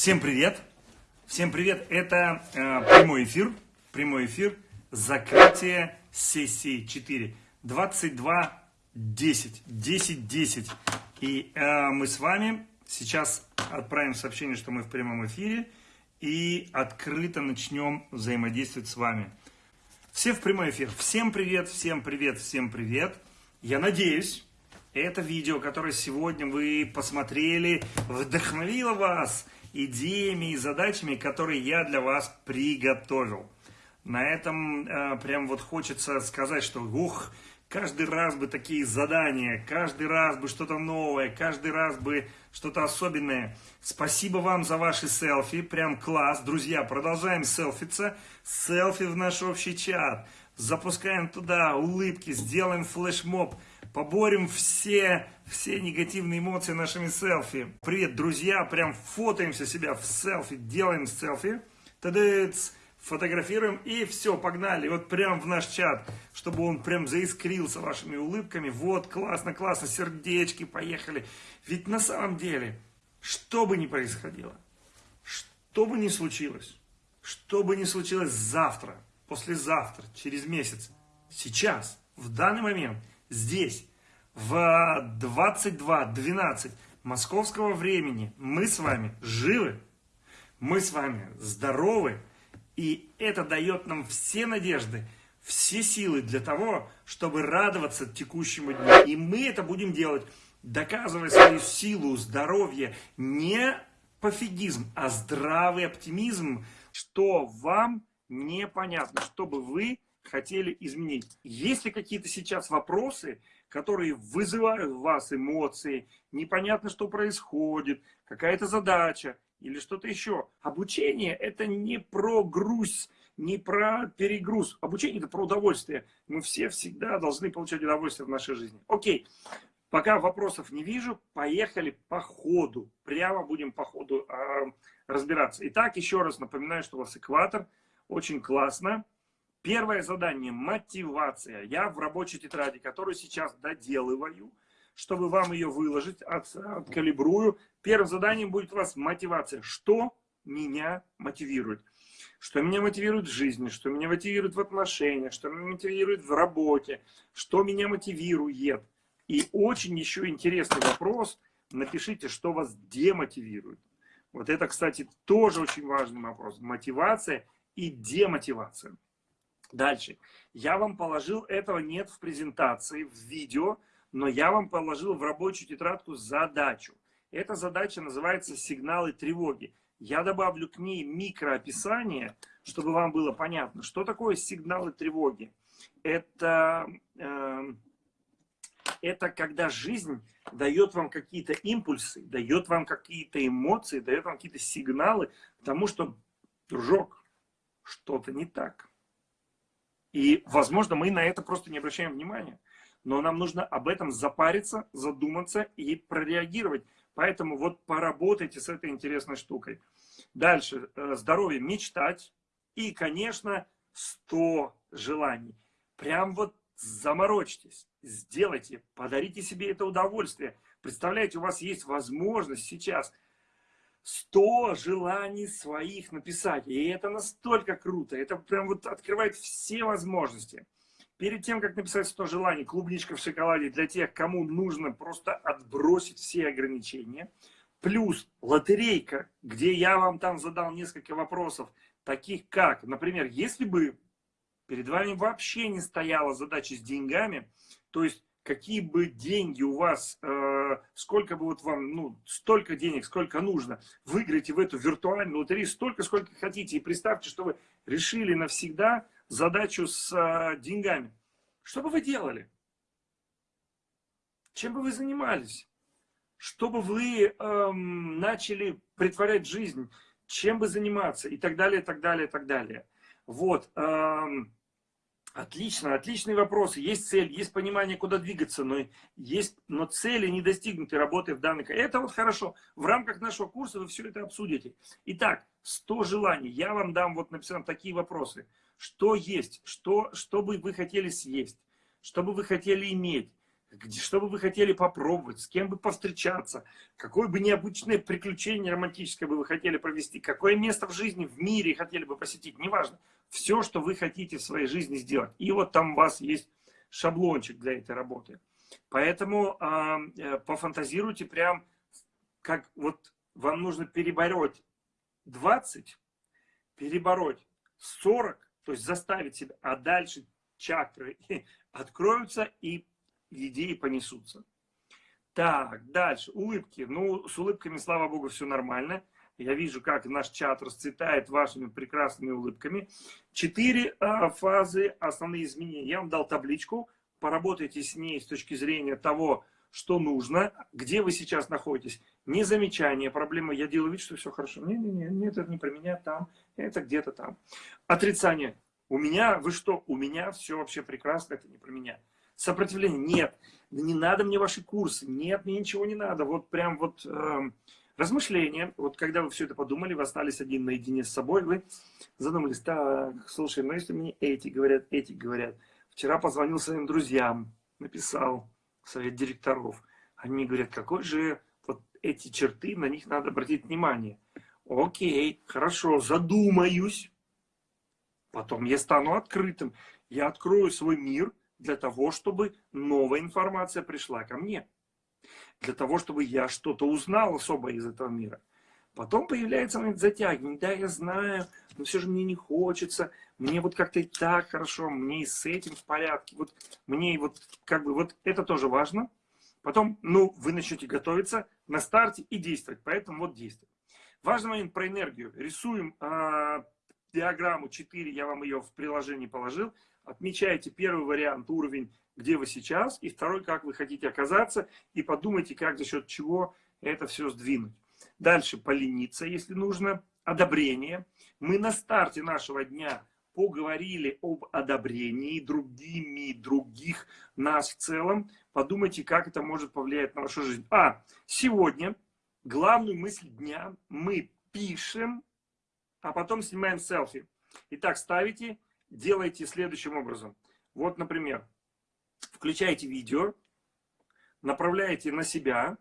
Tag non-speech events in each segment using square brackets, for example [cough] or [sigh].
Всем привет! Всем привет! Это э, прямой эфир, прямой эфир, закрытие сессии 4, 22, 10, 10, 10. И э, мы с вами сейчас отправим сообщение, что мы в прямом эфире и открыто начнем взаимодействовать с вами. Все в прямой эфир. Всем привет, всем привет, всем привет. Я надеюсь, это видео, которое сегодня вы посмотрели, вдохновило вас идеями и задачами, которые я для вас приготовил. На этом э, прям вот хочется сказать, что ух, каждый раз бы такие задания, каждый раз бы что-то новое, каждый раз бы что-то особенное. Спасибо вам за ваши селфи, прям класс. Друзья, продолжаем селфиться. Селфи в наш общий чат. Запускаем туда улыбки, сделаем флешмоб поборем все, все негативные эмоции нашими селфи. Привет, друзья, прям фотоемся себя в селфи, делаем селфи, тадыц, фотографируем и все, погнали, вот прям в наш чат, чтобы он прям заискрился вашими улыбками. Вот, классно, классно, сердечки, поехали. Ведь на самом деле, что бы ни происходило, что бы ни случилось, что бы ни случилось завтра, послезавтра, через месяц, сейчас, в данный момент – здесь, в 22.12 московского времени, мы с вами живы, мы с вами здоровы, и это дает нам все надежды, все силы для того, чтобы радоваться текущему дню. И мы это будем делать, доказывая свою силу, здоровье, не пофигизм, а здравый оптимизм, что вам непонятно, чтобы вы хотели изменить. Есть ли какие-то сейчас вопросы, которые вызывают в вас эмоции, непонятно, что происходит, какая-то задача или что-то еще. Обучение это не про груз, не про перегруз. Обучение это про удовольствие. Мы все всегда должны получать удовольствие в нашей жизни. Окей, пока вопросов не вижу, поехали по ходу. Прямо будем по ходу э, разбираться. Итак, еще раз напоминаю, что у вас экватор. Очень классно. Первое задание – мотивация. Я в рабочей тетради, которую сейчас доделываю, чтобы вам ее выложить, от, откалибрую. Первым заданием будет у вас мотивация. Что меня мотивирует? Что меня мотивирует в жизни, что меня мотивирует в отношениях, что меня мотивирует в работе, что меня мотивирует. И очень еще интересный вопрос. Напишите, что вас демотивирует. Вот это, кстати, тоже очень важный вопрос. Мотивация и демотивация. Дальше. Я вам положил, этого нет в презентации, в видео, но я вам положил в рабочую тетрадку задачу. Эта задача называется «Сигналы тревоги». Я добавлю к ней микроописание, чтобы вам было понятно, что такое сигналы тревоги. Это, э, это когда жизнь дает вам какие-то импульсы, дает вам какие-то эмоции, дает вам какие-то сигналы к тому, что, дружок, что-то не так и, возможно, мы на это просто не обращаем внимания. Но нам нужно об этом запариться, задуматься и прореагировать. Поэтому вот поработайте с этой интересной штукой. Дальше. Э, здоровье. Мечтать. И, конечно, 100 желаний. Прям вот заморочьтесь. Сделайте. Подарите себе это удовольствие. Представляете, у вас есть возможность сейчас 100 желаний своих написать. И это настолько круто. Это прям вот открывает все возможности. Перед тем, как написать 100 желаний, клубничка в шоколаде для тех, кому нужно просто отбросить все ограничения. Плюс лотерейка, где я вам там задал несколько вопросов, таких как, например, если бы перед вами вообще не стояла задача с деньгами, то есть какие бы деньги у вас, э, сколько бы вот вам, ну, столько денег, сколько нужно, выиграете в эту виртуальную лотерею столько, сколько хотите. И представьте, что вы решили навсегда задачу с э, деньгами. Что бы вы делали? Чем бы вы занимались? Что бы вы эм, начали притворять жизнь? Чем бы заниматься? И так далее, и так далее, и так далее. Вот. Эм, Отлично, отличные вопросы. Есть цель, есть понимание, куда двигаться, но, есть, но цели не достигнуты, работы в данной... Это вот хорошо. В рамках нашего курса вы все это обсудите. Итак, 100 желаний. Я вам дам вот написано такие вопросы. Что есть? Что, что бы вы хотели съесть? Что бы вы хотели иметь? что бы вы хотели попробовать, с кем бы повстречаться, какое бы необычное приключение романтическое бы вы хотели провести, какое место в жизни, в мире хотели бы посетить, неважно. Все, что вы хотите в своей жизни сделать. И вот там у вас есть шаблончик для этой работы. Поэтому э, пофантазируйте прям, как вот вам нужно перебороть 20, перебороть 40, то есть заставить себя, а дальше чакры [laughs] откроются и идеи понесутся. Так, дальше. Улыбки. Ну, с улыбками, слава богу, все нормально. Я вижу, как наш чат расцветает вашими прекрасными улыбками. Четыре а, фазы, основные изменения. Я вам дал табличку. Поработайте с ней с точки зрения того, что нужно, где вы сейчас находитесь. Не замечание проблемы. Я делаю вид, что все хорошо. Не-не-не, нет, это не про меня там, это где-то там. Отрицание. У меня, вы что, у меня все вообще прекрасно, это не про меня. Сопротивление, нет, не надо мне ваши курсы, нет, мне ничего не надо. Вот прям вот э, размышления, вот когда вы все это подумали, вы остались один наедине с собой, вы задумались, так, слушай, ну если мне эти говорят, эти говорят. Вчера позвонил своим друзьям, написал совет директоров. Они говорят, какой же вот эти черты, на них надо обратить внимание. Окей, хорошо, задумаюсь. Потом я стану открытым. Я открою свой мир для того, чтобы новая информация пришла ко мне. Для того, чтобы я что-то узнал особо из этого мира. Потом появляется момент затягивания. Да, я знаю, но все же мне не хочется. Мне вот как-то и так хорошо, мне и с этим в порядке. Вот мне вот как бы вот это тоже важно. Потом, ну, вы начнете готовиться на старте и действовать. Поэтому вот действуйте. Важный момент про энергию. Рисуем э, диаграмму 4, я вам ее в приложении положил. Отмечайте первый вариант, уровень, где вы сейчас, и второй, как вы хотите оказаться, и подумайте, как за счет чего это все сдвинуть. Дальше полениться, если нужно. Одобрение. Мы на старте нашего дня поговорили об одобрении другими, других, нас в целом. Подумайте, как это может повлиять на вашу жизнь. А, сегодня главную мысль дня мы пишем, а потом снимаем селфи. Итак, ставите, делайте следующим образом. Вот, например, включаете видео, направляете на себя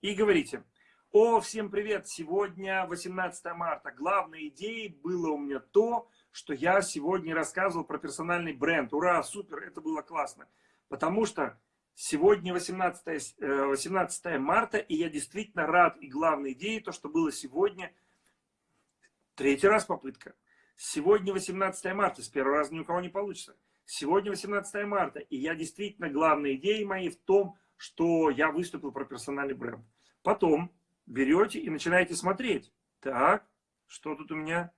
и говорите, о, всем привет, сегодня 18 марта. Главной идеей было у меня то, что я сегодня рассказывал про персональный бренд. Ура, супер, это было классно. Потому что сегодня 18, 18 э, марта, и я действительно рад. И главной идеей то, что было сегодня, третий раз попытка. Сегодня 18 марта, с первого раза ни у кого не получится. Сегодня 18 марта, и я действительно, главной идеей моей в том, что я выступил про персональный бренд. Потом берете и начинаете смотреть. Так, что тут у меня?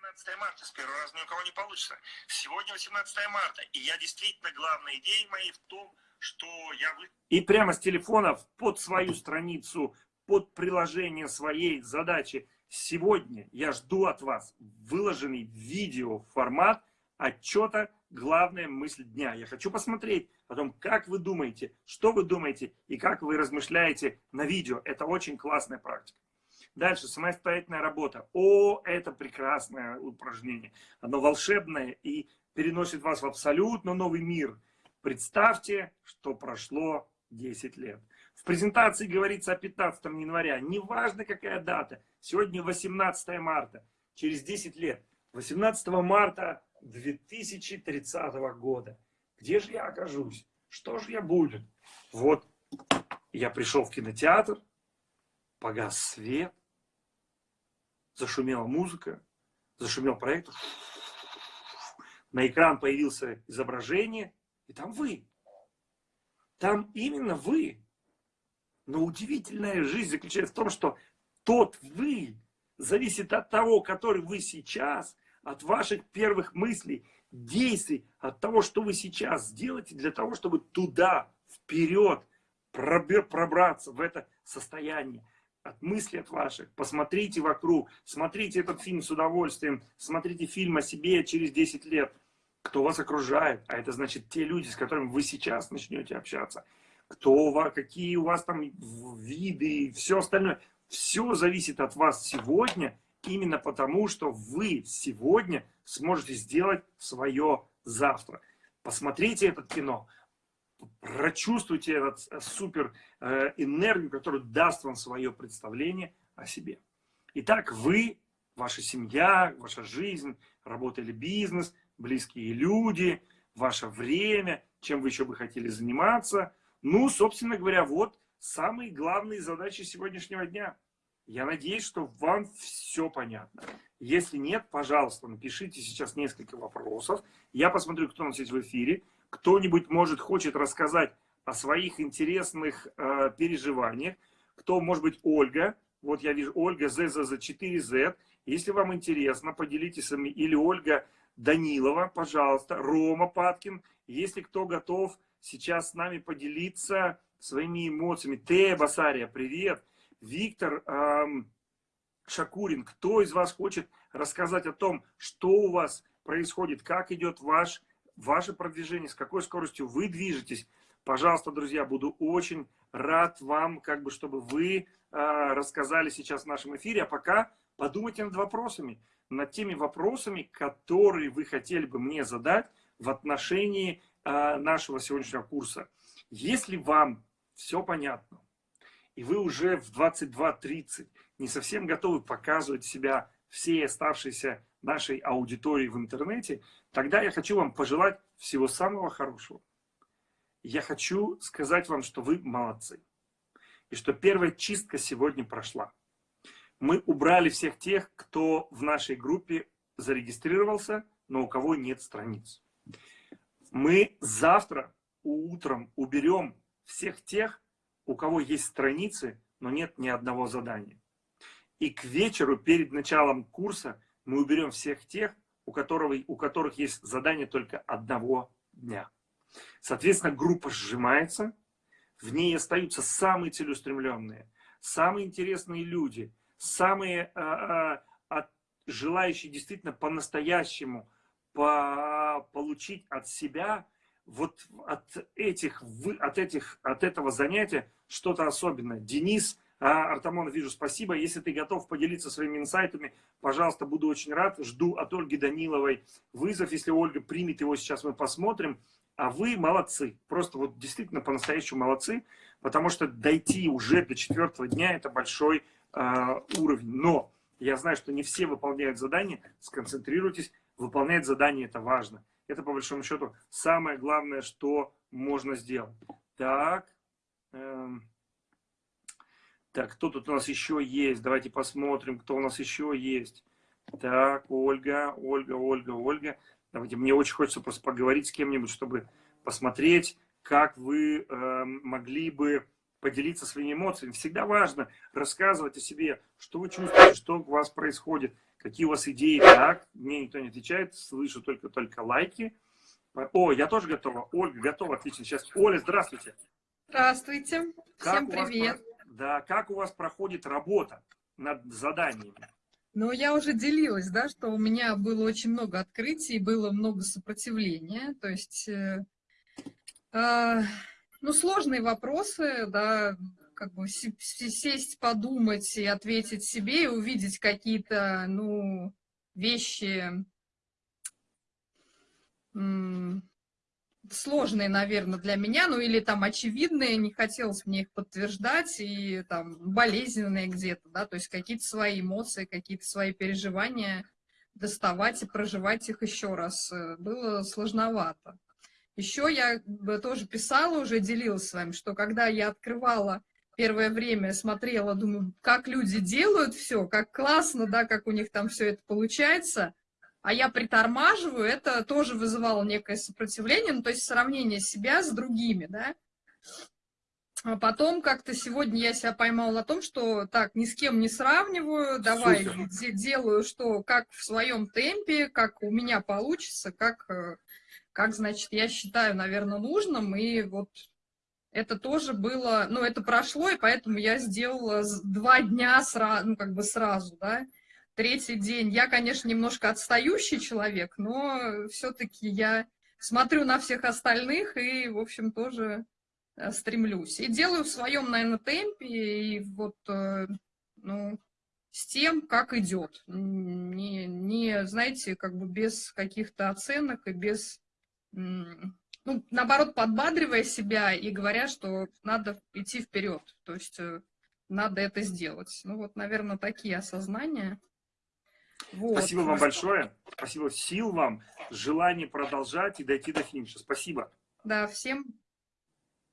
17 марта, с первого раза ни у кого не получится. Сегодня 18 марта, и я действительно, главная идея моей в том, что я... Вы... И прямо с телефона под свою страницу, под приложение своей задачи. Сегодня я жду от вас выложенный видео формат отчета главная мысль дня. Я хочу посмотреть о том, как вы думаете, что вы думаете и как вы размышляете на видео. Это очень классная практика. Дальше, самостоятельная работа. О, это прекрасное упражнение. Оно волшебное и переносит вас в абсолютно новый мир. Представьте, что прошло 10 лет. В презентации говорится о 15 января. Неважно, какая дата. Сегодня 18 марта. Через 10 лет. 18 марта 2030 года. Где же я окажусь? Что же я буду? Вот я пришел в кинотеатр, погас свет, зашумела музыка, зашумел проектор, на экран появился изображение, и там вы. Там именно вы. Но удивительная жизнь заключается в том, что тот вы зависит от того, который вы сейчас, от ваших первых мыслей, действий, от того, что вы сейчас сделаете для того, чтобы туда, вперед, пробраться в это состояние. От мыслей от ваших. Посмотрите вокруг, смотрите этот фильм с удовольствием, смотрите фильм о себе через 10 лет. Кто вас окружает, а это значит те люди, с которыми вы сейчас начнете общаться. Кто вас, какие у вас там виды и все остальное. Все зависит от вас сегодня именно потому, что вы сегодня сможете сделать свое завтра. Посмотрите это кино. прочувствуйте этот э, супер э, энергию, которую даст вам свое представление о себе. Итак, вы, ваша семья, ваша жизнь, работа или бизнес, близкие люди, ваше время, чем вы еще бы хотели заниматься. Ну, собственно говоря, вот самые главные задачи сегодняшнего дня. Я надеюсь, что вам все понятно. Если нет, пожалуйста, напишите сейчас несколько вопросов. Я посмотрю, кто у нас есть в эфире. Кто-нибудь, может, хочет рассказать о своих интересных э, переживаниях. Кто, может быть, Ольга. Вот я вижу Ольга ЗЗЗ4Z. Если вам интересно, поделитесь с вами. Или Ольга Данилова, пожалуйста. Рома Паткин. Если кто готов сейчас с нами поделиться своими эмоциями. Тея Басария, привет. Виктор эм, Шакурин, кто из вас хочет рассказать о том, что у вас происходит, как идет ваш, ваше продвижение, с какой скоростью вы движетесь. Пожалуйста, друзья, буду очень рад вам, как бы, чтобы вы э, рассказали сейчас в нашем эфире. А пока подумайте над вопросами, над теми вопросами, которые вы хотели бы мне задать в отношении нашего сегодняшнего курса. Если вам все понятно, и вы уже в 22.30 не совсем готовы показывать себя всей оставшейся нашей аудитории в интернете, тогда я хочу вам пожелать всего самого хорошего. Я хочу сказать вам, что вы молодцы. И что первая чистка сегодня прошла. Мы убрали всех тех, кто в нашей группе зарегистрировался, но у кого нет страниц. Мы завтра утром уберем всех тех, у кого есть страницы, но нет ни одного задания. И к вечеру, перед началом курса, мы уберем всех тех, у, которого, у которых есть задание только одного дня. Соответственно, группа сжимается, в ней остаются самые целеустремленные, самые интересные люди, самые а, а, желающие действительно по-настоящему по, получить от себя вот от этих, от этих, от этого занятия что-то особенное. Денис а, Артамонов, вижу, спасибо. Если ты готов поделиться своими инсайтами, пожалуйста, буду очень рад. Жду от Ольги Даниловой вызов. Если Ольга примет его, сейчас мы посмотрим. А вы молодцы. Просто вот действительно по-настоящему молодцы. Потому что дойти уже до четвертого дня – это большой э, уровень. Но я знаю, что не все выполняют задания. Сконцентрируйтесь. Выполнять задание – это важно. Это, по большому счету, самое главное, что можно сделать. Так. Эм, так, кто тут у нас еще есть? Давайте посмотрим, кто у нас еще есть. Так, Ольга, Ольга, Ольга, Ольга. Давайте, мне очень хочется просто поговорить с кем-нибудь, чтобы посмотреть, как вы э, могли бы поделиться своими эмоциями. Всегда важно рассказывать о себе, что вы чувствуете, что у вас происходит, какие у вас идеи. Так, мне никто не отвечает, слышу только-только лайки. О, я тоже готова. Ольга готова, отлично. Сейчас, Оля, здравствуйте. Здравствуйте, как всем привет. Вас, да, как у вас проходит работа над заданиями? Ну, я уже делилась, да, что у меня было очень много открытий, было много сопротивления. То есть, э, э, ну, сложные вопросы, да, как бы сесть, подумать и ответить себе, и увидеть какие-то, ну, вещи, сложные, наверное, для меня, ну или там очевидные, не хотелось мне их подтверждать, и там болезненные где-то, да, то есть какие-то свои эмоции, какие-то свои переживания доставать и проживать их еще раз э, было сложновато. Еще я тоже писала, уже делилась с вами, что когда я открывала первое время, смотрела, думаю, как люди делают все, как классно, да, как у них там все это получается – а я притормаживаю, это тоже вызывало некое сопротивление, ну, то есть сравнение себя с другими, да. А потом как-то сегодня я себя поймала на том, что так, ни с кем не сравниваю, давай де делаю, что как в своем темпе, как у меня получится, как, э, как, значит, я считаю, наверное, нужным, и вот это тоже было, ну, это прошло, и поэтому я сделала два дня сразу, ну, как бы сразу, да, третий день. Я, конечно, немножко отстающий человек, но все-таки я смотрю на всех остальных и, в общем, тоже э, стремлюсь. И делаю в своем, наверное, темпе, и вот, э, ну, с тем, как идет. Не, не, знаете, как бы без каких-то оценок и без ну, наоборот, подбадривая себя и говоря, что надо идти вперед, то есть э, надо это сделать. Ну вот, наверное, такие осознания. Вот. Спасибо вам большое. Спасибо. Сил вам, желание продолжать и дойти до финиша. Спасибо. Да, всем,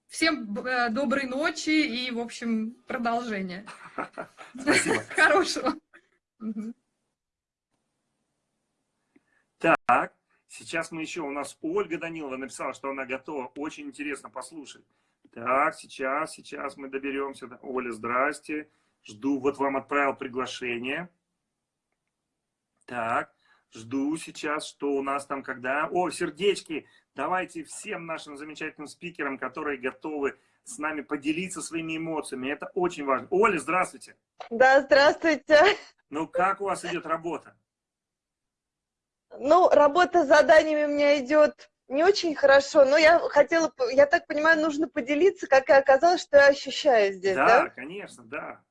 всем э, доброй ночи и, в общем, продолжения. [laughs] Спасибо. Хорошего. Так, сейчас мы еще, у нас Ольга Данилова написала, что она готова. Очень интересно послушать. Так, сейчас, сейчас мы доберемся. Оля, здрасте. Жду, вот вам отправил приглашение. Так, жду сейчас, что у нас там когда... О, сердечки! Давайте всем нашим замечательным спикерам, которые готовы с нами поделиться своими эмоциями. Это очень важно. Оля, здравствуйте. Да, здравствуйте. Ну, как у вас идет работа? Ну, работа с заданиями у меня идет не очень хорошо, но я хотела, я так понимаю, нужно поделиться, как и оказалось, что я ощущаю здесь, да? Да, конечно, да.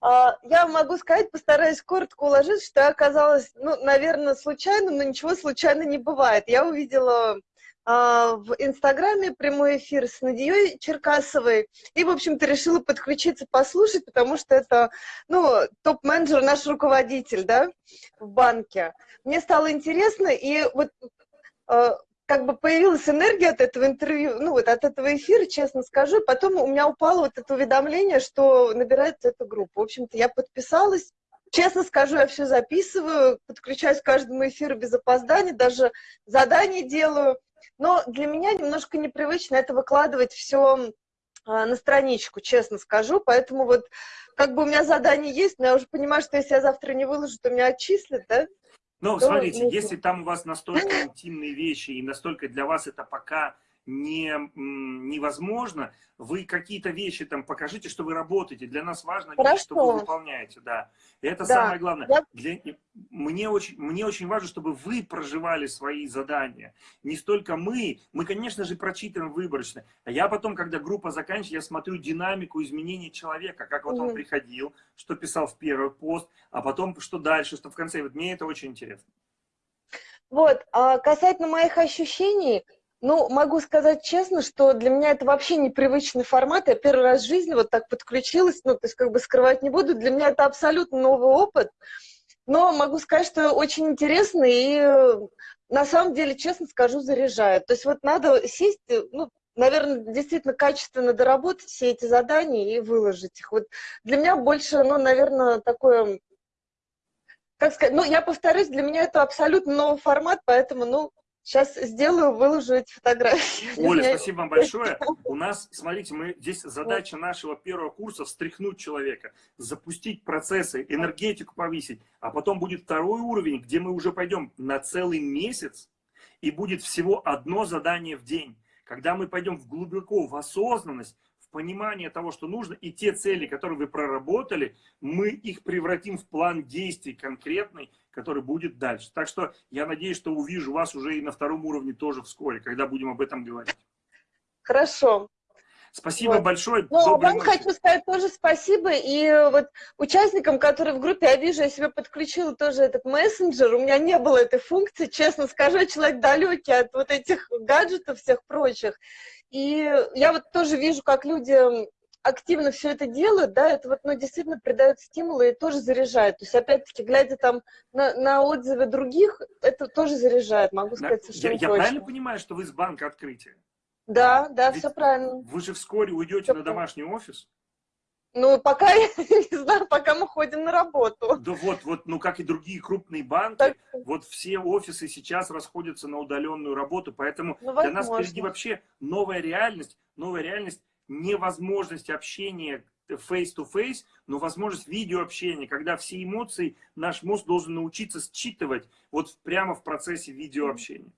А, я могу сказать, постараюсь коротко уложить, что оказалось, ну, наверное, случайным, но ничего случайно не бывает. Я увидела в Инстаграме прямой эфир с Надией Черкасовой, и, в общем-то, решила подключиться, послушать, потому что это, ну, топ-менеджер, наш руководитель, да, в банке. Мне стало интересно, и вот а, как бы появилась энергия от этого интервью, ну вот от этого эфира, честно скажу. Потом у меня упало вот это уведомление, что набирается эта группа. В общем-то, я подписалась. Честно скажу, я все записываю, подключаюсь к каждому эфиру без опозданий, даже задания делаю. Но для меня немножко непривычно это выкладывать все а, на страничку, честно скажу. Поэтому вот как бы у меня задание есть, но я уже понимаю, что если я завтра не выложу, то меня отчислят, да? Ну, смотрите, ну, если там у вас настолько интимные вещи и настолько для вас это пока не, невозможно, вы какие-то вещи там покажите, что вы работаете. Для нас важно видеть, что вы выполняете. Да. И это да. самое главное. Я... Для... Мне, очень, мне очень важно, чтобы вы проживали свои задания. Не столько мы. Мы, конечно же, прочитываем выборочно. А я потом, когда группа заканчивается, я смотрю динамику изменения человека. Как вот mm он приходил, что писал в первый пост, а потом что дальше, что в конце. Вот мне это очень интересно. Вот, а касательно моих ощущений, ну, могу сказать честно, что для меня это вообще непривычный формат. Я первый раз в жизни вот так подключилась, ну, то есть как бы скрывать не буду. Для меня это абсолютно новый опыт. Но могу сказать, что очень интересно и на самом деле, честно скажу, заряжает. То есть вот надо сесть, ну, наверное, действительно качественно доработать все эти задания и выложить их. Вот для меня больше, ну, наверное, такое как сказать, ну, я повторюсь, для меня это абсолютно новый формат, поэтому, ну, Сейчас сделаю, выложу эти фотографии. [laughs] Оля, спасибо вам большое. У нас, смотрите, мы здесь задача нашего первого курса встряхнуть человека, запустить процессы, энергетику повысить, а потом будет второй уровень, где мы уже пойдем на целый месяц, и будет всего одно задание в день. Когда мы пойдем в глубоко в осознанность, понимание того, что нужно, и те цели, которые вы проработали, мы их превратим в план действий конкретный, который будет дальше. Так что я надеюсь, что увижу вас уже и на втором уровне тоже вскоре, когда будем об этом говорить. Хорошо. Спасибо вот. большое. Ну, вам ночи. хочу сказать тоже спасибо. И вот участникам, которые в группе, я вижу, я себе подключила тоже этот мессенджер. У меня не было этой функции. Честно скажу, человек далекий от вот этих гаджетов всех прочих. И я вот тоже вижу, как люди активно все это делают, да, это вот, ну, действительно придает стимулы и тоже заряжает. То есть, опять-таки, глядя там на, на отзывы других, это тоже заряжает, могу сказать совершенно я, точно. Я правильно понимаю, что вы с банка открытия? Да, да, Ведь все правильно. Вы же вскоре уйдете все на домашний офис? Ну, пока, [laughs] я не знаю, пока мы ходим на работу. Да вот, вот, ну, как и другие крупные банки, так... вот все офисы сейчас расходятся на удаленную работу, поэтому ну, для нас впереди вообще новая реальность, новая реальность невозможность общения face-to-face, -face, но возможность видеообщения, когда все эмоции наш мозг должен научиться считывать вот прямо в процессе видеообщения.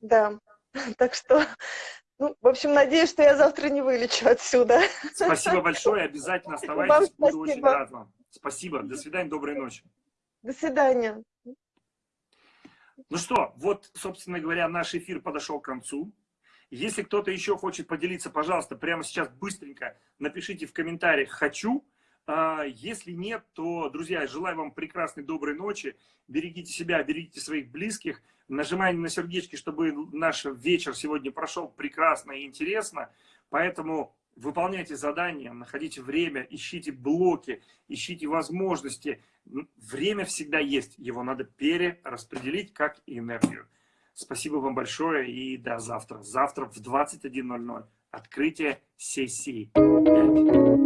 Да, [laughs] так что, ну, в общем, надеюсь, что я завтра не вылечу отсюда. Спасибо большое, обязательно оставайтесь, буду очень рад вам. Спасибо, до свидания, доброй ночи. До свидания. Ну что, вот, собственно говоря, наш эфир подошел к концу. Если кто-то еще хочет поделиться, пожалуйста, прямо сейчас быстренько напишите в комментариях «хочу». А, если нет, то, друзья, желаю вам прекрасной, доброй ночи. Берегите себя, берегите своих близких. Нажимаем на сердечки, чтобы наш вечер сегодня прошел прекрасно и интересно. Поэтому выполняйте задания, находите время, ищите блоки, ищите возможности. Время всегда есть, его надо перераспределить как энергию. Спасибо вам большое и до завтра. Завтра в 21.00 открытие сессии 5.